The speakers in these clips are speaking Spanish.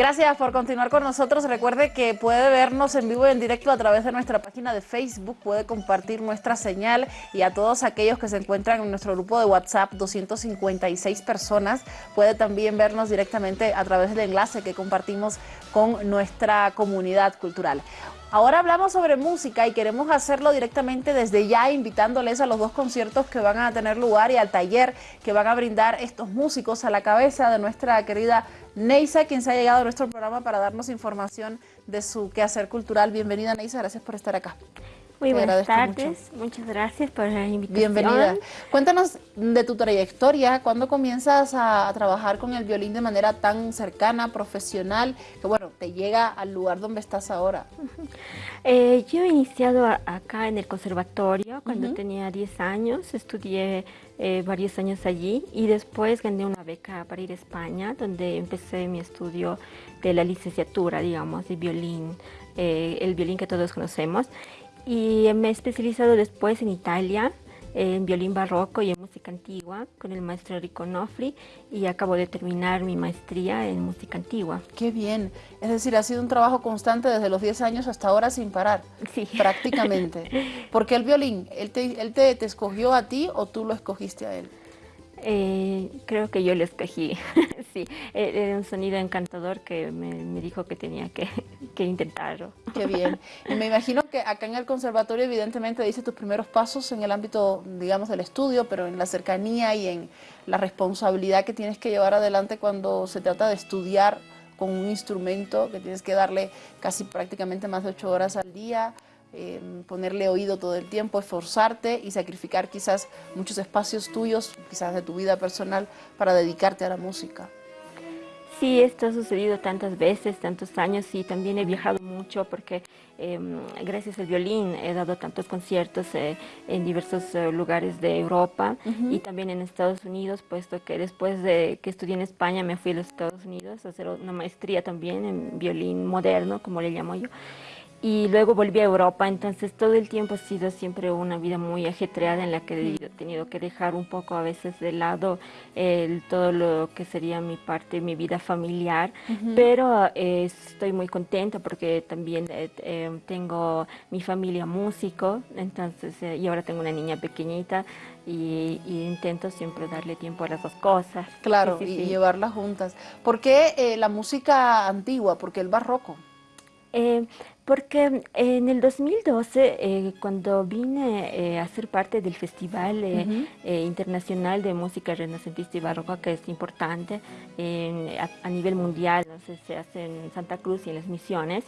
Gracias por continuar con nosotros. Recuerde que puede vernos en vivo y en directo a través de nuestra página de Facebook, puede compartir nuestra señal y a todos aquellos que se encuentran en nuestro grupo de WhatsApp, 256 personas, puede también vernos directamente a través del enlace que compartimos con nuestra comunidad cultural. Ahora hablamos sobre música y queremos hacerlo directamente desde ya, invitándoles a los dos conciertos que van a tener lugar y al taller que van a brindar estos músicos a la cabeza de nuestra querida Neisa, quien se ha llegado a nuestro programa para darnos información de su quehacer cultural. Bienvenida Neisa, gracias por estar acá. Muy buenas tardes, muchas gracias por la invitación. Bienvenida. Cuéntanos de tu trayectoria, ¿cuándo comienzas a, trabajar con el violín de manera tan cercana, profesional, que bueno, te llega al lugar donde estás ahora? Eh, yo he iniciado acá en el conservatorio cuando tenía 10 años, estudié eh, varios años allí y después gané una beca para ir a España, donde empecé mi estudio de la licenciatura, digamos, de violín, eh, el violín que todos conocemos. Y me he especializado después en Italia, en violín barroco y en música antigua con el maestro Enrico Nofri y acabo de terminar mi maestría en música antigua. Qué bien, es decir, ha sido un trabajo constante desde los 10 años hasta ahora sin parar, sí. prácticamente. ¿Por el violín? ¿Él, te, él te, te escogió a ti o tú lo escogiste a él? Eh, creo que yo lo escogí, sí, eh, era un sonido encantador que me, dijo que tenía que, que, intentarlo. Qué bien, y me imagino que acá en el conservatorio evidentemente dice tus primeros pasos en el ámbito, digamos, del estudio, pero en la cercanía y en la responsabilidad que tienes que llevar adelante cuando se trata de estudiar con un instrumento que tienes que darle casi prácticamente más de ocho horas al día, ponerle oído todo el tiempo, esforzarte y sacrificar quizás muchos espacios tuyos, quizás de tu vida personal, para dedicarte a la música. Sí, esto ha sucedido tantas veces, tantos años y también he viajado mucho porque em, gracias al violín he dado tantos conciertos eh, en diversos eh, lugares de Europa y también en Estados Unidos, puesto que después de que estudié en España me fui a los Estados Unidos a hacer una maestría también en violín moderno, como le llamo yo y luego volví a Europa, entonces todo el tiempo ha sido siempre una vida muy ajetreada en la que he tenido que dejar un poco a veces de lado el, todo lo que sería mi parte, mi vida familiar, pero eh, estoy muy contenta porque también eh, eh, tengo mi familia músico, entonces, y ahora tengo una niña pequeñita y, intento siempre darle tiempo a las dos cosas. Claro, y, llevarlas juntas. ¿Por qué la música antigua? ¿Por qué el barroco? Porque en el 2012, eh, cuando vine eh, a ser parte del Festival eh, Internacional de Música Renacentista y Barroca, que es importante a, nivel mundial, no sé, se hace en Santa Cruz y en las Misiones,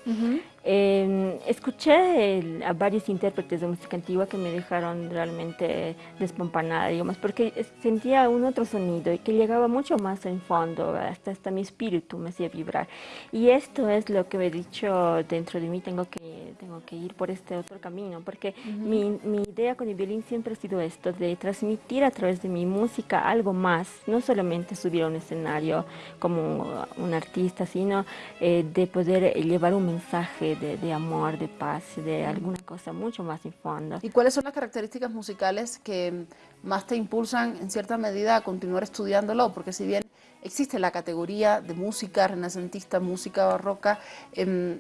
escuché a varios intérpretes de música antigua que me dejaron realmente despampanada, digamos, porque sentía un otro sonido y que llegaba mucho más en fondo, hasta, hasta mi espíritu me hacía vibrar. Y esto es lo que he dicho dentro de mí, tengo que, tengo que ir por este otro camino, porque mi, mi, idea con el violín siempre ha sido esto, de transmitir a través de mi música algo más, no solamente subir a un escenario como un artista, sino eh, de poder llevar un mensaje de, de, amor, de paz, de alguna cosa mucho más en fondo. ¿Y cuáles son las características musicales que más te impulsan en cierta medida a continuar estudiándolo? Porque si bien existe la categoría de música renacentista, música barroca, em,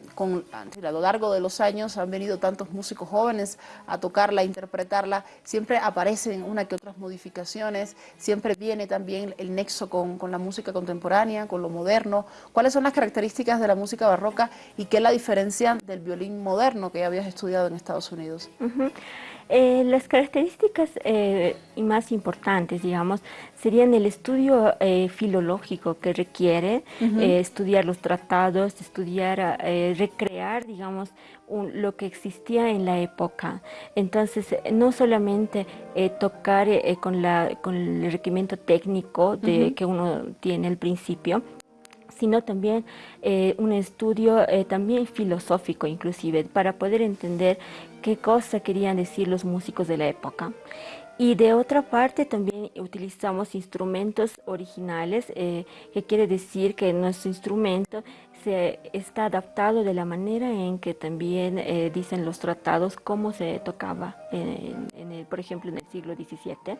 a lo largo de los años han venido tantos músicos jóvenes a tocarla, a interpretarla, siempre aparecen una que otras modificaciones, siempre viene también el nexo con, la música contemporánea, con lo moderno. ¿Cuáles son las características de la música barroca y qué la diferencia del violín moderno que ya habías estudiado en Estados Unidos? Eh, las características eh, más importantes, digamos, serían el estudio eh, filológico que requiere estudiar los tratados, estudiar, recrear, digamos, lo que existía en la época. Entonces, no solamente tocar con, la, con el requerimiento técnico de, que uno tiene al principio, sino también eh, un estudio eh, también filosófico inclusive, para poder entender qué cosa querían decir los músicos de la época. Y de otra parte también utilizamos instrumentos originales, eh, que quiere decir que nuestro instrumento se está adaptado de la manera en que también eh, dicen los tratados cómo se tocaba, en, el, por ejemplo, en el siglo XVII.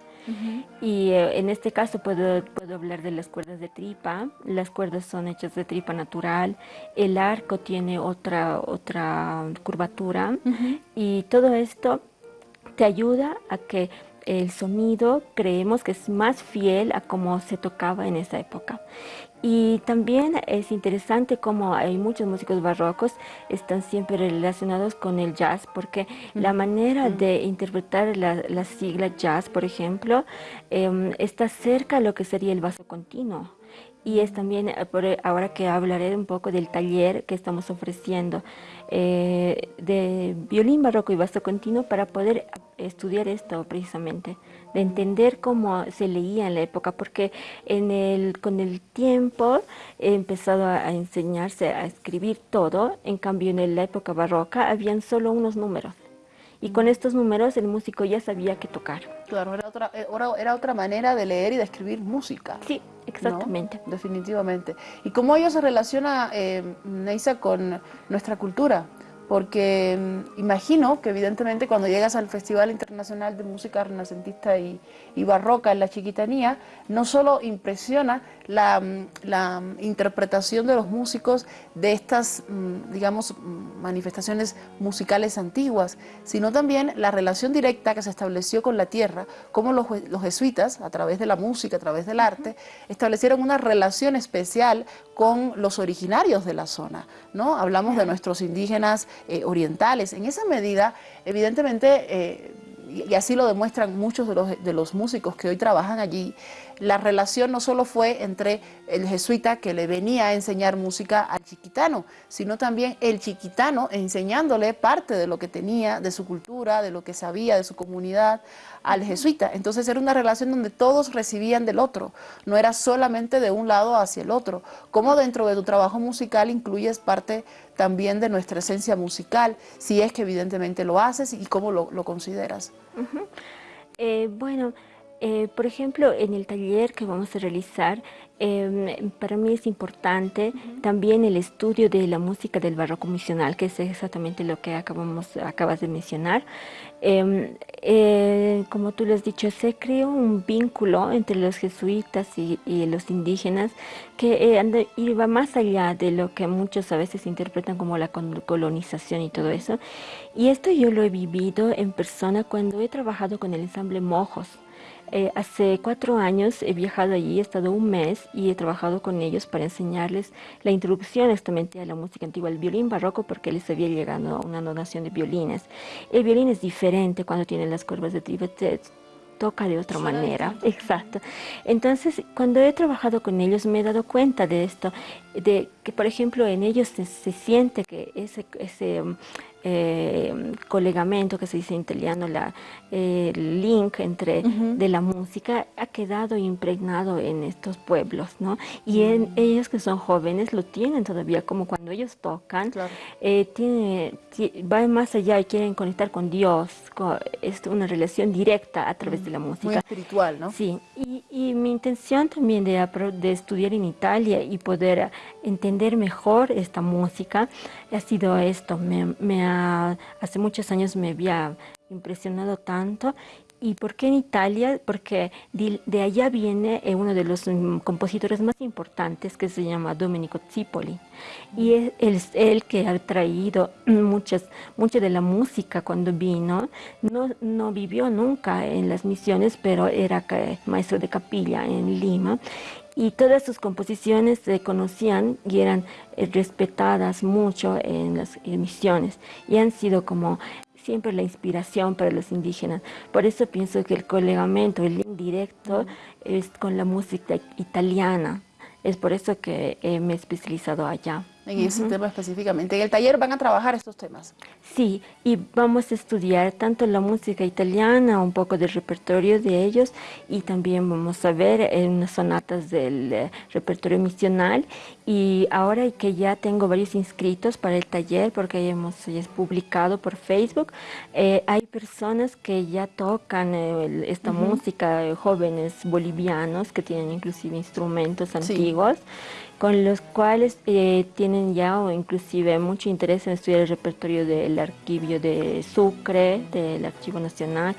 Y eh, en este caso puedo, puedo hablar de las cuerdas de tripa. Las cuerdas son hechas de tripa natural. El arco tiene otra, otra curvatura. Y todo esto te ayuda a que el sonido creemos que es más fiel a cómo se tocaba en esa época. Y también es interesante cómo hay muchos músicos barrocos están siempre relacionados con el jazz, porque la manera de interpretar la, sigla jazz, por ejemplo, em, está cerca a lo que sería el vaso continuo y es también, eh, eh, ahora que hablaré un poco del taller que estamos ofreciendo eh, de violín barroco y vaso continuo para poder estudiar esto precisamente, de entender cómo se leía en la época, porque en el, con el tiempo he empezado a, enseñarse a escribir todo, en cambio en la época barroca habían solo unos números. Y con estos números el músico ya sabía qué tocar. Claro, era otra, era otra manera de leer y de escribir música. Sí, Exactamente. Definitivamente. ¿Y cómo ello se relaciona, eh, Neisa, con nuestra cultura? Porque mm, imagino que evidentemente cuando llegas al Festival Internacional de Música Renacentista y, Barroca en la Chiquitanía, no solo impresiona la, mm, mm, interpretación de los músicos de estas, digamos, manifestaciones musicales antiguas, sino también la relación directa que se estableció con la tierra, como los, jesuitas, a través de la música, a través del arte, establecieron una relación especial con los originarios de la zona, ¿no? Hablamos de nuestros indígenas eh, orientales. En esa medida, evidentemente, eh, y así lo demuestran muchos de los, de los músicos que hoy trabajan allí, la relación no solo fue entre el jesuita que le venía a enseñar música al chiquitano, sino también el chiquitano enseñándole parte de lo que tenía, de su cultura, de lo que sabía, de su comunidad, al jesuita. Entonces era una relación donde todos recibían del otro, no era solamente de un lado hacia el otro. Como dentro de tu trabajo musical incluyes parte también de nuestra esencia musical, si es que evidentemente lo haces y cómo lo, consideras. Eh, bueno, eh, por ejemplo, en el taller que vamos a realizar, em, para mí es importante también el estudio de la música del barroco misional, que es exactamente lo que acabamos, acabas de mencionar. Em, eh, como tú lo has dicho, se creó un vínculo entre los jesuitas y, los indígenas que eh, iba más allá de lo que muchos a veces interpretan como la colonización y todo eso. Y esto yo lo he vivido en persona cuando he trabajado con el ensamble Mojos. Eh, hace cuatro años he viajado allí, he estado un mes y he trabajado con ellos para enseñarles la introducción exactamente a la música antigua, el violín barroco, porque les había llegado una donación de violines. El violín es diferente cuando tiene las curvas de trivet, toca de otra manera. Exacto. Entonces, cuando he trabajado con ellos me he dado cuenta de esto, de que, por ejemplo, en ellos se, siente que ese, ese eh, colegamento que se dice en italiano, la, el link entre de la música ha quedado impregnado en estos pueblos, ¿no? Y en, mm. ellos que son jóvenes lo tienen todavía, como cuando ellos tocan, eh, tiene, va más allá y quieren conectar con Dios, es una relación directa a través de la música. Muy espiritual, ¿no? Sí, y, y mi intención también de, de estudiar en Italia y poder entender mejor esta música ha sido esto, me, me ha hace muchos años me había impresionado tanto. ¿Y por qué en Italia? Porque de, allá viene eh, uno de los mm, compositores más importantes que se llama Domenico Zipoli. Y es, él es el que ha traído muchas, mucha de la música cuando vino. No, no vivió nunca en las misiones, pero era maestro de capilla en Lima y todas sus composiciones se conocían y eran eh, respetadas mucho en las emisiones y han sido como siempre la inspiración para los indígenas. Por eso pienso que el colegamento, el link directo es con la música italiana. Es por eso que me he especializado allá. En ese tema específicamente. En el taller van a trabajar estos temas. Sí, y vamos a estudiar tanto la música italiana, un poco del repertorio de ellos, y también vamos a ver eh, unas sonatas del eh, repertorio misional. Y ahora que ya tengo varios inscritos para el taller, porque hemos ya publicado por Facebook, eh, hay personas que ya tocan esta música, jóvenes bolivianos que tienen inclusive instrumentos antiguos con los cuales eh, tienen ya o inclusive mucho interés en estudiar el repertorio del archivo de Sucre, del Archivo Nacional,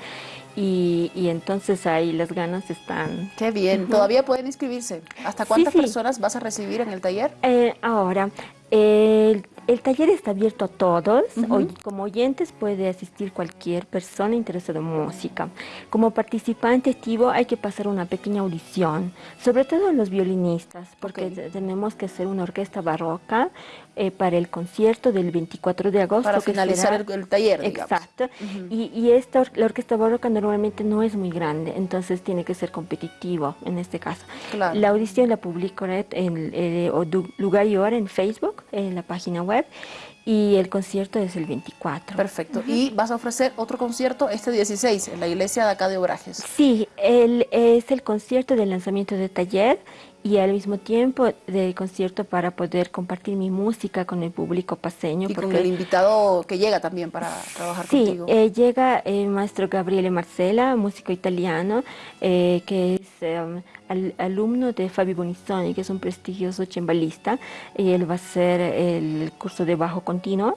y, entonces ahí las ganas están. Qué bien, todavía pueden inscribirse. ¿Hasta cuántas personas vas a recibir en el taller? Eh, ahora, el el taller está abierto a todos, como oyentes puede asistir cualquier persona interesada en música. Como participante activo hay que pasar una pequeña audición, sobre todo los violinistas, porque tenemos que hacer una orquesta barroca eh, para el concierto del 24 de agosto. Para finalizar el, taller, Exacto. y, esta, la orquesta barroca normalmente no es muy grande, entonces tiene que ser competitivo en este caso. La audición la publico en, eh, lugar y hora en Facebook, en la página web y el concierto es el 24. Perfecto. ¿Y vas a ofrecer otro concierto este 16 en la iglesia de acá de Obrajes? Sí, el, es el concierto de lanzamiento de taller y al mismo tiempo de concierto para poder compartir mi música con el público paseño. Y con el invitado que llega también para trabajar contigo. Sí, eh, llega el maestro Gabriele Marcela, músico italiano, eh, que es em, alumno de Fabio Bonissoni, que es un prestigioso cembalista, y él va a hacer el curso de bajo continuo.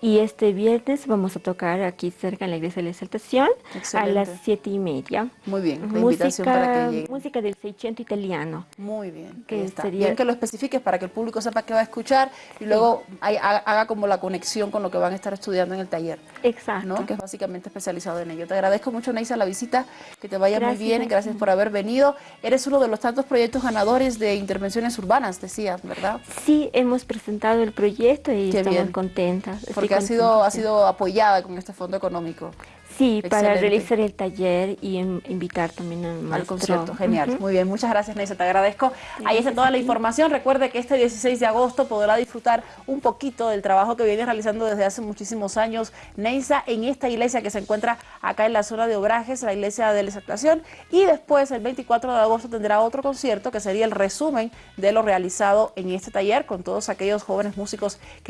Y este viernes vamos a tocar aquí cerca en la iglesia de la Exaltación a las siete y media. Muy bien, la música, invitación para que llegue. Música del 600 italiano. Muy bien, que está. bien que lo especifiques para que el público sepa que va a escuchar y luego haga, como la conexión con lo que van a estar estudiando en el taller. Exacto. Que es básicamente especializado en ello. Te agradezco mucho, Neisa, la visita, que te vaya muy bien, gracias por haber venido. Eres uno de los tantos proyectos ganadores de intervenciones urbanas, decías, ¿verdad? Sí, hemos presentado el proyecto y estamos contentas que ha sido, ha sido apoyada con este fondo económico. Sí, para realizar el taller y invitar también al concierto. Genial, muy bien. Muchas gracias, Neisa, te agradezco. Ahí está toda la información. Recuerde que este 16 de agosto podrá disfrutar un poquito del trabajo que viene realizando desde hace muchísimos años Neisa en esta iglesia que se encuentra acá en la zona de Obrajes, la iglesia de la Exaltación. Y después, el 24 de agosto, tendrá otro concierto que sería el resumen de lo realizado en este taller con todos aquellos jóvenes músicos que